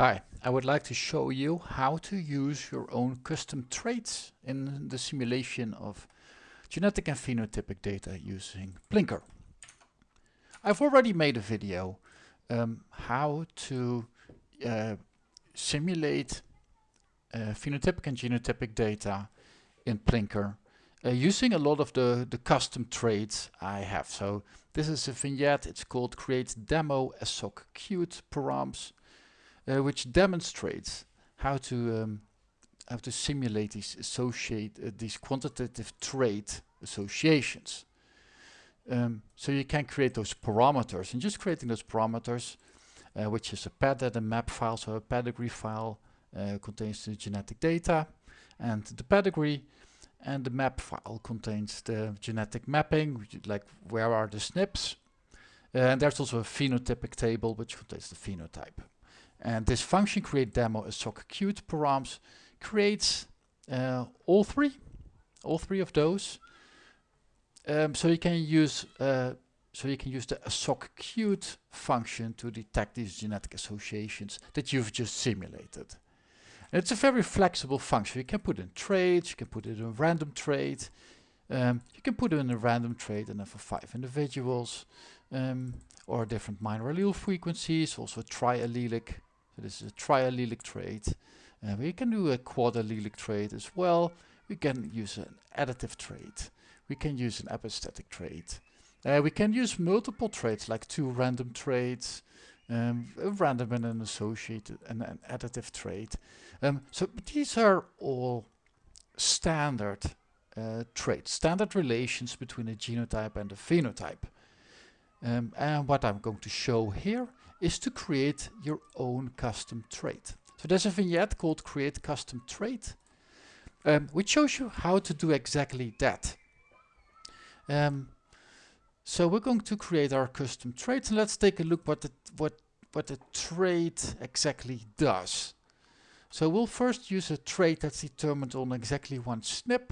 Hi, I would like to show you how to use your own custom traits in the simulation of genetic and phenotypic data using plinkr. I've already made a video um, how to uh, simulate uh, phenotypic and genotypic data in plinkr uh, using a lot of the, the custom traits I have. So this is a vignette, it's called create demo soc cute params uh, which demonstrates how to um, how to simulate these associate uh, these quantitative trait associations. Um, so you can create those parameters, and just creating those parameters, uh, which is a pad a map file, so a pedigree file uh, contains the genetic data, and the pedigree and the map file contains the genetic mapping, like where are the SNPs. Uh, and there's also a phenotypic table which contains the phenotype. And this function create demo a soc cute params creates uh, all three, all three of those. Um, so you can use uh, so you can use the soc cute function to detect these genetic associations that you've just simulated. And it's a very flexible function. You can put in traits, you can put it in a random trait, um, you can put it in a random trait and then for five individuals, um, or different minor allele frequencies, also triallelic this is a triallelic trait. Uh, we can do a quadallelic trait as well. We can use an additive trait. We can use an epistatic trait. Uh, we can use multiple traits like two random traits, um, a random and an associated and an additive trait. Um, so these are all standard uh, traits, standard relations between a genotype and a phenotype. Um, and what I'm going to show here is to create your own custom trait. So there's a vignette called create custom trait, um, which shows you how to do exactly that. Um, so we're going to create our custom trait and let's take a look what the, what, what the trait exactly does. So we'll first use a trait that's determined on exactly one SNP.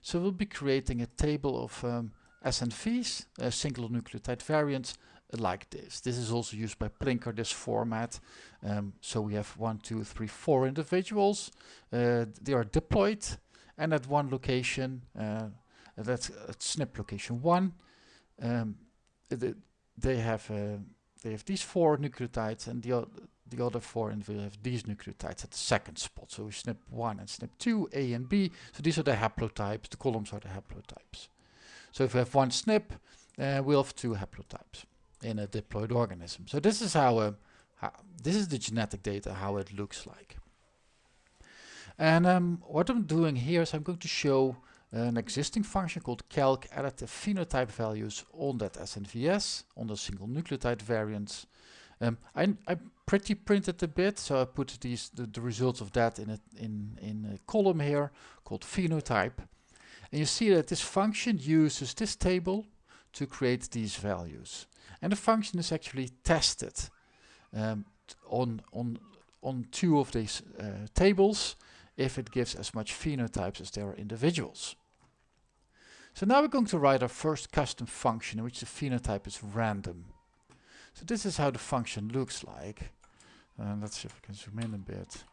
So we'll be creating a table of um, SNVs, uh, single nucleotide variants, like this. This is also used by plinkr, this format. Um, so we have one, two, three, four individuals. Uh, they are diploid and at one location, uh, that's at SNP location one, um, the, they have uh, they have these four nucleotides and the, the other four individuals have these nucleotides at the second spot. So we SNP 1 and SNP 2, A and B. So these are the haplotypes, the columns are the haplotypes. So if we have one SNP, uh, we'll have two haplotypes in a diploid organism. So this is how, uh, how this is the genetic data, how it looks like. And um, what I'm doing here is I'm going to show an existing function called calc additive phenotype values on that SNVS, on the single nucleotide variants. Um, I, I pretty printed a bit, so I put these the, the results of that in a, in, in a column here called phenotype. And you see that this function uses this table to create these values. And the function is actually tested um, on, on, on two of these uh, tables if it gives as much phenotypes as there are individuals. So now we're going to write our first custom function in which the phenotype is random. So this is how the function looks like. Uh, let's see if I can zoom in a bit.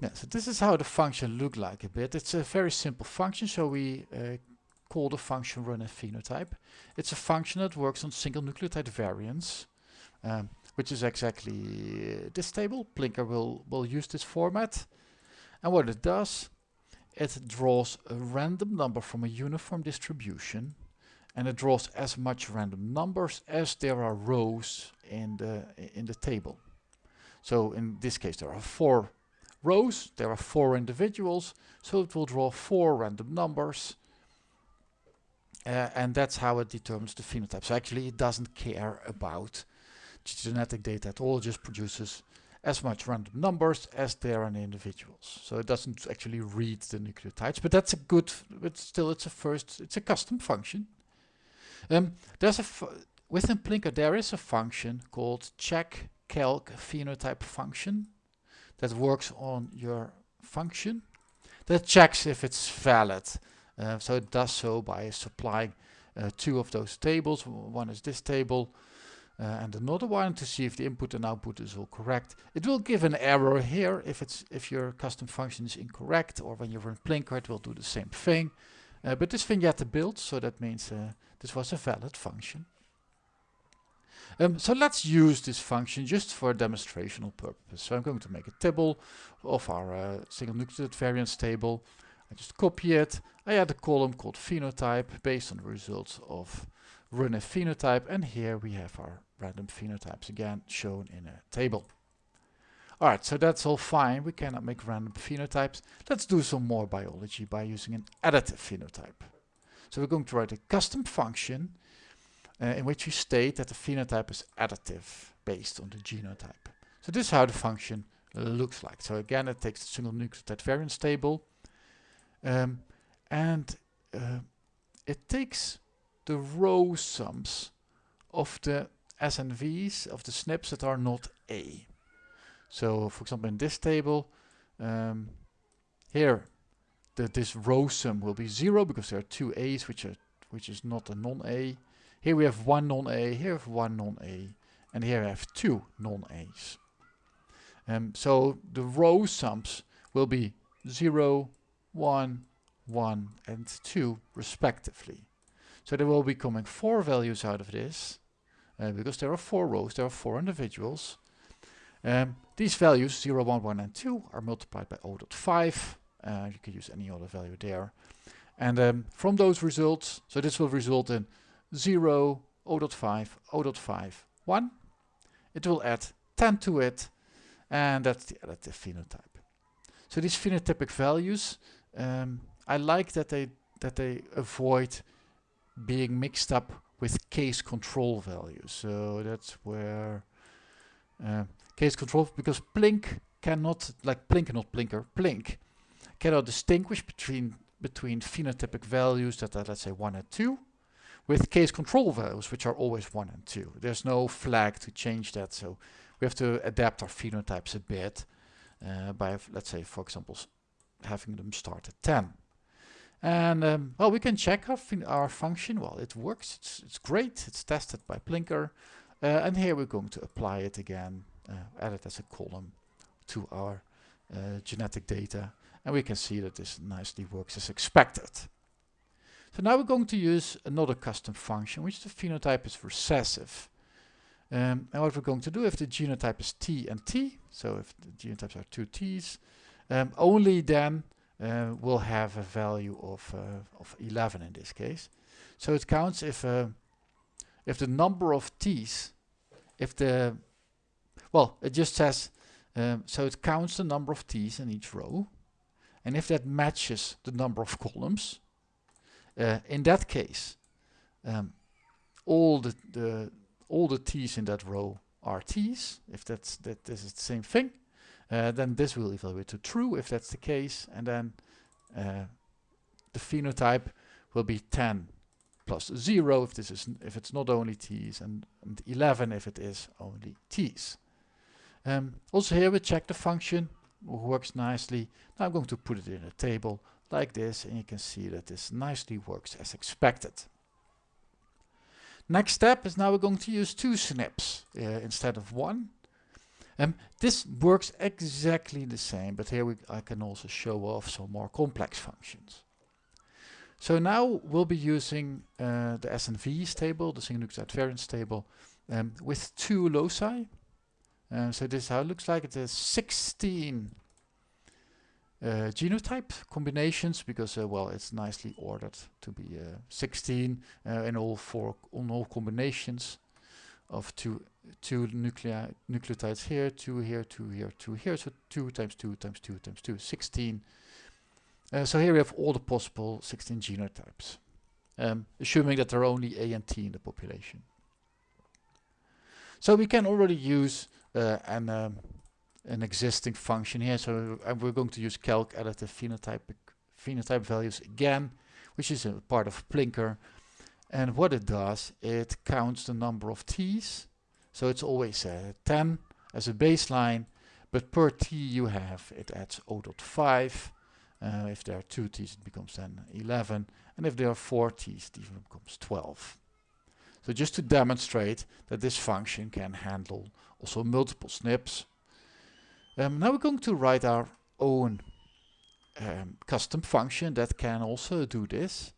Yeah, so this is how the function look like a bit. It's a very simple function, so we uh, call a function run phenotype. It's a function that works on single nucleotide variants, um, which is exactly uh, this table. plinkr will, will use this format. And what it does, it draws a random number from a uniform distribution and it draws as much random numbers as there are rows in the in the table. So in this case there are four rows, there are four individuals, so it will draw four random numbers uh, and that's how it determines the phenotype. So actually it doesn't care about genetic data at all, it just produces as much random numbers as there are in individuals. So it doesn't actually read the nucleotides, but that's a good, but still it's a first, it's a custom function. Um, there's a, within plinkr there is a function called check calc phenotype function that works on your function that checks if it's valid. Uh, so it does so by supplying uh, two of those tables. One is this table uh, and another one to see if the input and output is all correct. It will give an error here if it's if your custom function is incorrect, or when you run plinkr, it will do the same thing. Uh, but this vignette built, so that means uh, this was a valid function. Um, so let's use this function just for demonstrational purpose. So I'm going to make a table of our uh, single nucleotide variants table. I just copy it. I add a column called phenotype based on the results of run a phenotype and here we have our random phenotypes again shown in a table. Alright, so that's all fine. We cannot make random phenotypes. Let's do some more biology by using an additive phenotype. So we're going to write a custom function uh, in which we state that the phenotype is additive based on the genotype. So this is how the function looks like. So again, it takes the single nucleotide variants table um, and uh, it takes the row sums of the SNVs, of the SNPs that are not A. So for example in this table, um, here the, this row sum will be 0 because there are two A's which are which is not a non-A. Here we have one non-A, here we have one non-A, and here I have two non-A's. Um, so the row sums will be 0, 1, 1 and 2 respectively. So there will be coming four values out of this uh, because there are four rows, there are four individuals. Um, these values 0, 1, 1 and 2 are multiplied by 0.5. Uh, you can use any other value there. And um, from those results, so this will result in 0, 0.5, 0.5, 1. It will add 10 to it, and that's the additive phenotype. So these phenotypic values, um, I like that they that they avoid being mixed up with case control values. So that's where uh, case control, because Plink cannot, like Plink not plinkr, Plink cannot distinguish between between phenotypic values that are let's say 1 and 2 with case control values which are always 1 and 2. There's no flag to change that so we have to adapt our phenotypes a bit uh, by let's say for example having them start at 10. And um, well, we can check our, our function. Well, it works. It's, it's great. It's tested by plinkr. Uh, and here we're going to apply it again, uh, add it as a column to our uh, genetic data. And we can see that this nicely works as expected. So now we're going to use another custom function, which the phenotype is recessive. Um, and what we're going to do if the genotype is T and T, so if the genotypes are two T's, um, only then uh, will have a value of, uh, of 11 in this case. So it counts if, uh, if the number of t's, if the, well, it just says, um, so it counts the number of t's in each row. And if that matches the number of columns, uh, in that case, um, all the, the all the t's in that row are t's. If that's that this is the same thing, then this will evaluate to true if that's the case, and then uh, the phenotype will be 10 plus 0 if this is if it's not only t's, and, and 11 if it is only t's. Um, also here we check the function works nicely. Now I'm going to put it in a table like this, and you can see that this nicely works as expected. Next step is now we're going to use two SNPs uh, instead of one. Um, this works exactly the same, but here we, I can also show off some more complex functions. So now we'll be using uh, the SNVs table, the single nucleotide variants table, um, with two loci. Uh, so this is how it looks like. It has 16 uh, genotype combinations because, uh, well, it's nicely ordered to be uh, 16 uh, in all four on all combinations of two two nuclei nucleotides here, two here, two here, two here. So 2 times 2 times 2 times 2, 16. Uh, so here we have all the possible 16 genotypes, um, assuming that there are only A and T in the population. So we can already use uh, an, um, an existing function here. So we're going to use calc additive phenotypic phenotype values again, which is a part of plinkr. And what it does, it counts the number of T's so it's always uh, 10 as a baseline, but per t you have, it adds 0.5. Uh, if there are two t's, it becomes then 11. And if there are four t's, it even becomes 12. So just to demonstrate that this function can handle also multiple SNPs. Um, now we're going to write our own um, custom function that can also do this.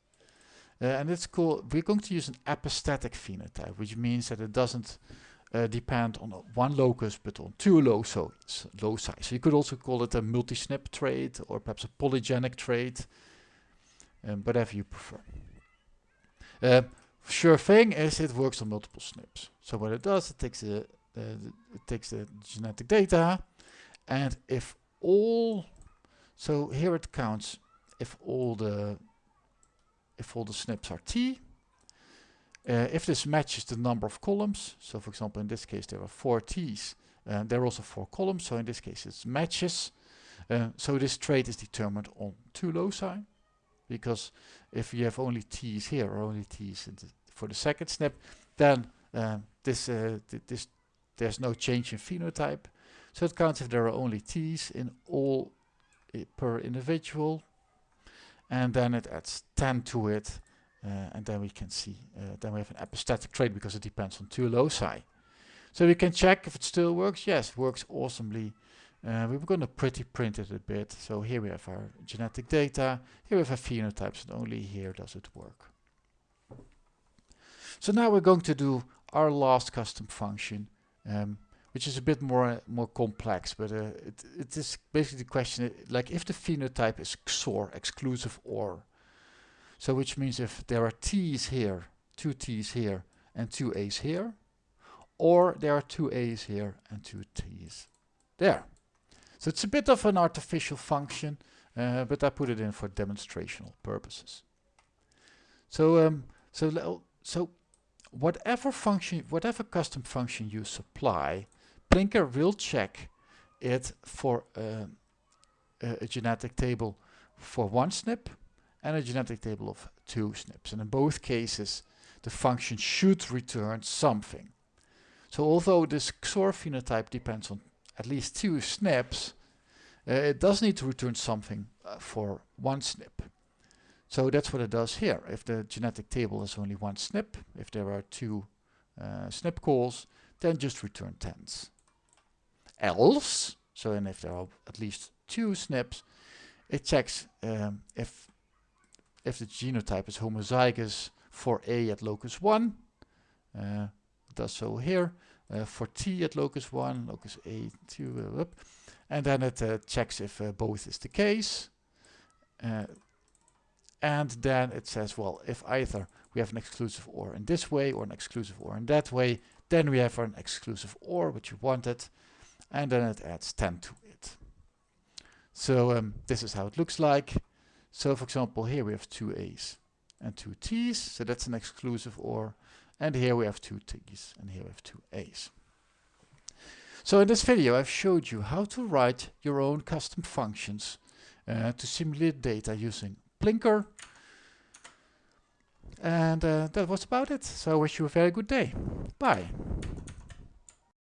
Uh, and it's called, we're going to use an epistatic phenotype, which means that it doesn't uh, depend on one locus but on two loci. So you could also call it a multi-SNP trait or perhaps a polygenic trait, um, whatever you prefer. Uh, sure thing is it works on multiple SNPs. So what it does, it takes it takes the genetic data, and if all, so here it counts if all the if all the SNPs are T, uh, if this matches the number of columns, so for example in this case there are four T's, uh, there are also four columns, so in this case it matches. Uh, so this trait is determined on two loci, because if you have only T's here or only T's the for the second SNP, then um, this, uh, th this there's no change in phenotype. So it counts if there are only T's in all per individual, and then it adds 10 to it uh, and then we can see, uh, then we have an epistatic trait because it depends on two loci. So we can check if it still works. Yes, works awesomely. Uh, we're going to pretty print it a bit. So here we have our genetic data. Here we have our phenotypes, and only here does it work. So now we're going to do our last custom function, um, which is a bit more uh, more complex, but uh, it, it is basically the question, like if the phenotype is XOR, exclusive OR, so which means if there are T's here, two T's here, and two A's here, or there are two A's here and two T's there. So it's a bit of an artificial function, uh, but I put it in for demonstrational purposes. So um, so so whatever function, whatever custom function you supply, plinkr will check it for uh, a, a genetic table for one SNP and a genetic table of two SNPs. And in both cases, the function should return something. So although this XOR phenotype depends on at least two SNPs, uh, it does need to return something uh, for one SNP. So that's what it does here. If the genetic table has only one SNP, if there are two uh, SNP calls, then just return tens. Else, so and if there are at least two SNPs, it checks um, if if the genotype is homozygous for A at locus 1, uh, does so here, uh, for T at locus 1, locus A, 2, uh, and then it uh, checks if uh, both is the case. Uh, and then it says, well, if either we have an exclusive OR in this way or an exclusive OR in that way, then we have an exclusive OR, which you wanted, and then it adds 10 to it. So um, this is how it looks like. So for example, here we have two A's and two T's, so that's an exclusive OR. And here we have two T's, and here we have two A's. So in this video, I've showed you how to write your own custom functions uh, to simulate data using plinkr. And uh, that was about it. So I wish you a very good day. Bye.